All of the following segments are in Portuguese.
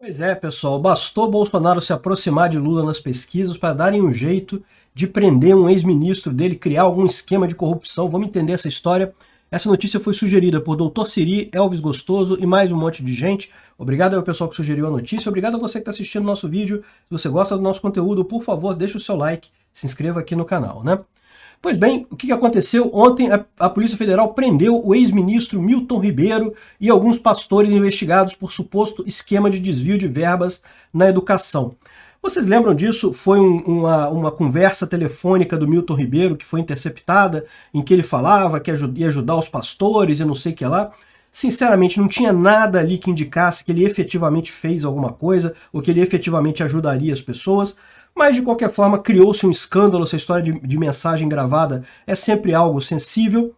Pois é, pessoal, bastou Bolsonaro se aproximar de Lula nas pesquisas para darem um jeito de prender um ex-ministro dele, criar algum esquema de corrupção. Vamos entender essa história. Essa notícia foi sugerida por Dr. Siri, Elvis Gostoso e mais um monte de gente. Obrigado ao pessoal que sugeriu a notícia. Obrigado a você que está assistindo nosso vídeo. Se você gosta do nosso conteúdo, por favor, deixe o seu like, se inscreva aqui no canal, né? Pois bem, o que aconteceu? Ontem a, a Polícia Federal prendeu o ex-ministro Milton Ribeiro e alguns pastores investigados por suposto esquema de desvio de verbas na educação. Vocês lembram disso? Foi um, uma, uma conversa telefônica do Milton Ribeiro que foi interceptada, em que ele falava que ia ajudar os pastores e não sei o que lá. Sinceramente, não tinha nada ali que indicasse que ele efetivamente fez alguma coisa, ou que ele efetivamente ajudaria as pessoas. Mas, de qualquer forma, criou-se um escândalo, essa história de, de mensagem gravada é sempre algo sensível,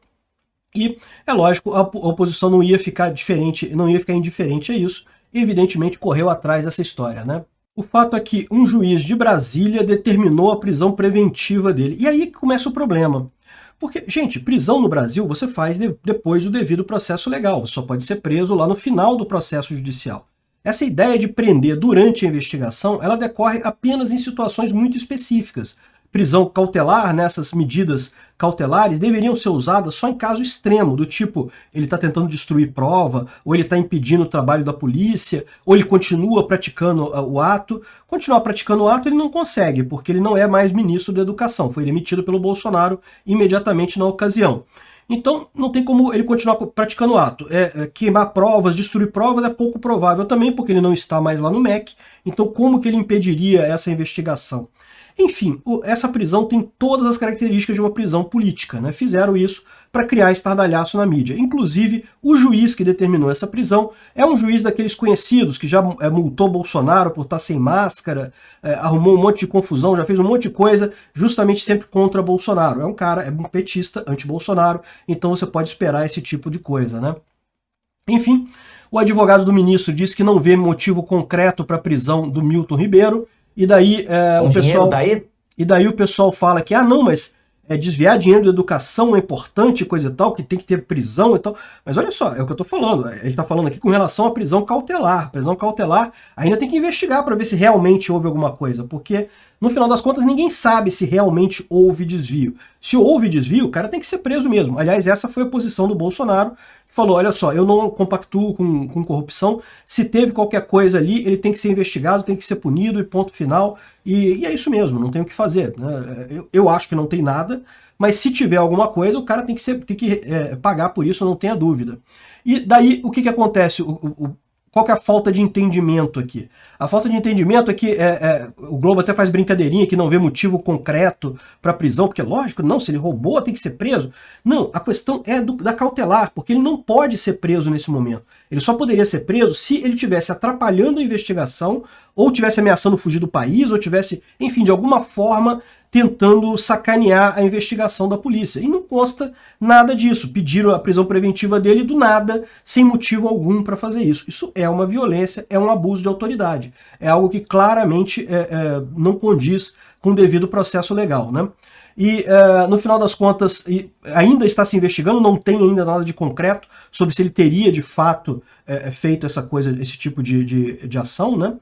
e, é lógico, a oposição não ia ficar diferente, não ia ficar indiferente a isso, evidentemente correu atrás dessa história, né? O fato é que um juiz de Brasília determinou a prisão preventiva dele. E aí que começa o problema. Porque, gente, prisão no Brasil você faz de, depois do devido processo legal. Só pode ser preso lá no final do processo judicial. Essa ideia de prender durante a investigação, ela decorre apenas em situações muito específicas. Prisão cautelar, nessas medidas cautelares, deveriam ser usadas só em caso extremo, do tipo, ele está tentando destruir prova, ou ele está impedindo o trabalho da polícia, ou ele continua praticando uh, o ato. Continuar praticando o ato ele não consegue, porque ele não é mais ministro da Educação, foi demitido pelo Bolsonaro imediatamente na ocasião. Então, não tem como ele continuar praticando o ato. É, é, queimar provas, destruir provas é pouco provável também, porque ele não está mais lá no MEC. Então, como que ele impediria essa investigação? Enfim, essa prisão tem todas as características de uma prisão política. Né? Fizeram isso para criar estardalhaço na mídia. Inclusive, o juiz que determinou essa prisão é um juiz daqueles conhecidos, que já é, multou Bolsonaro por estar sem máscara, é, arrumou um monte de confusão, já fez um monte de coisa, justamente sempre contra Bolsonaro. É um cara, é um petista, anti-Bolsonaro, então você pode esperar esse tipo de coisa. né? Enfim, o advogado do ministro disse que não vê motivo concreto para a prisão do Milton Ribeiro, e daí é, o pessoal. Daí? E daí o pessoal fala que, ah, não, mas é, desviar dinheiro da educação é importante, coisa e tal, que tem que ter prisão e tal. Mas olha só, é o que eu estou falando. A gente está falando aqui com relação à prisão cautelar. Prisão cautelar ainda tem que investigar para ver se realmente houve alguma coisa, porque no final das contas ninguém sabe se realmente houve desvio. Se houve desvio, o cara tem que ser preso mesmo. Aliás, essa foi a posição do Bolsonaro falou, olha só, eu não compactuo com, com corrupção, se teve qualquer coisa ali, ele tem que ser investigado, tem que ser punido e ponto final, e, e é isso mesmo, não tem o que fazer. Né? Eu, eu, acho que não tem nada, mas se tiver alguma coisa, o cara tem que, ser, tem que é, pagar por isso, não tenha dúvida. E daí, o que, que acontece? O, o, qual que é a falta de entendimento aqui? A falta de entendimento é que é, é, o Globo até faz brincadeirinha que não vê motivo concreto para prisão, porque lógico, não, se ele roubou tem que ser preso. Não, a questão é do, da cautelar, porque ele não pode ser preso nesse momento. Ele só poderia ser preso se ele tivesse atrapalhando a investigação, ou tivesse ameaçando fugir do país, ou tivesse, enfim, de alguma forma tentando sacanear a investigação da polícia. E não consta nada disso. Pediram a prisão preventiva dele do nada, sem motivo algum para fazer isso. Isso é uma violência, é um abuso de autoridade. É algo que claramente é, é, não condiz com o devido processo legal. Né? E é, no final das contas, ainda está se investigando, não tem ainda nada de concreto sobre se ele teria de fato é, feito essa coisa, esse tipo de, de, de ação, né?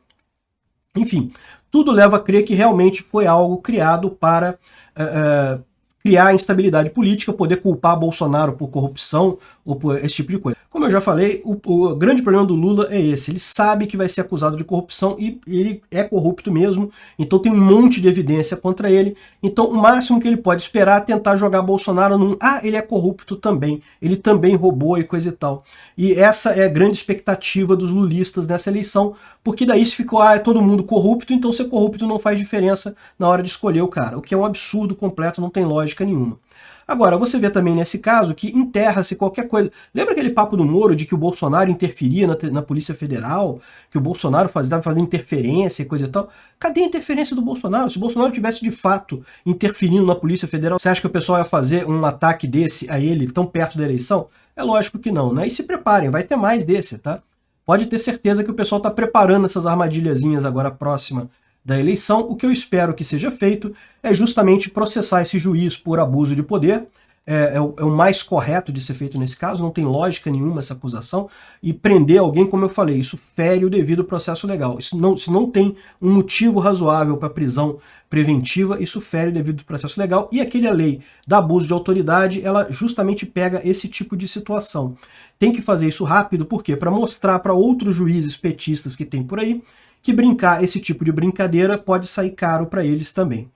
Enfim, tudo leva a crer que realmente foi algo criado para uh, criar instabilidade política, poder culpar Bolsonaro por corrupção ou por esse tipo de coisa. Como eu já falei, o, o, grande problema do Lula é esse, ele sabe que vai ser acusado de corrupção e ele é corrupto mesmo, então tem um monte de evidência contra ele, então o máximo que ele pode esperar é tentar jogar Bolsonaro num, ah, ele é corrupto também, ele também roubou e coisa e tal. E essa é a grande expectativa dos lulistas nessa eleição, porque daí se ficou, ah, é todo mundo corrupto, então ser corrupto não faz diferença na hora de escolher o cara, o que é um absurdo completo, não tem lógica nenhuma. Agora, você vê também nesse caso que enterra-se qualquer coisa. Lembra aquele papo do Moro de que o Bolsonaro interferia na, na Polícia Federal, que o Bolsonaro estava fazendo interferência e coisa e tal? Cadê a interferência do Bolsonaro? Se o Bolsonaro tivesse de fato interferindo na Polícia Federal, você acha que o pessoal ia fazer um ataque desse a ele tão perto da eleição? É lógico que não, né? E se preparem, vai ter mais desse, tá? Pode ter certeza que o pessoal está preparando essas armadilhazinhas agora próxima da eleição, o que eu espero que seja feito é justamente processar esse juiz por abuso de poder. é, é, o, é, o, mais correto de ser feito nesse caso, não tem lógica nenhuma essa acusação, e prender alguém, como eu falei, isso fere o devido processo legal. Isso não, se não tem um motivo razoável para prisão preventiva, isso fere o devido processo legal, e aquela lei da abuso de autoridade, ela justamente pega esse tipo de situação. Tem que fazer isso rápido, por quê? Para mostrar para outros juízes petistas que tem por aí, que brincar esse tipo de brincadeira pode sair caro para eles também.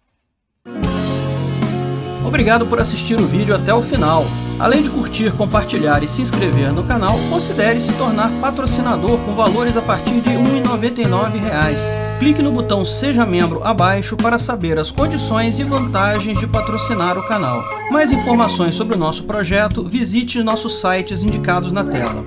Obrigado por assistir o vídeo até o final. Além de curtir, compartilhar e se inscrever no canal, considere se tornar patrocinador com valores a partir de R$ 1,99. Clique no botão Seja Membro abaixo para saber as condições e vantagens de patrocinar o canal. Mais informações sobre o nosso projeto, visite nossos sites indicados na tela.